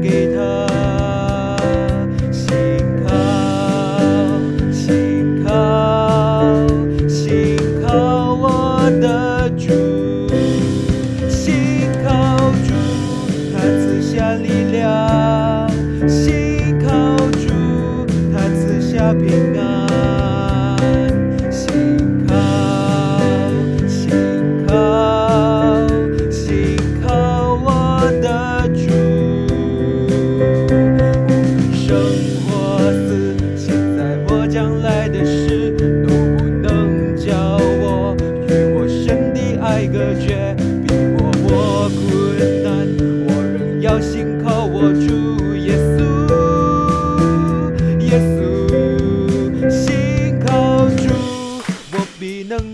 给他。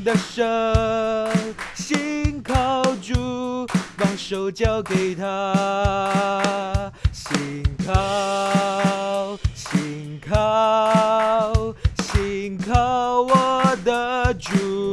的手，心靠住，把手交给他，心靠，心靠，心靠我的主。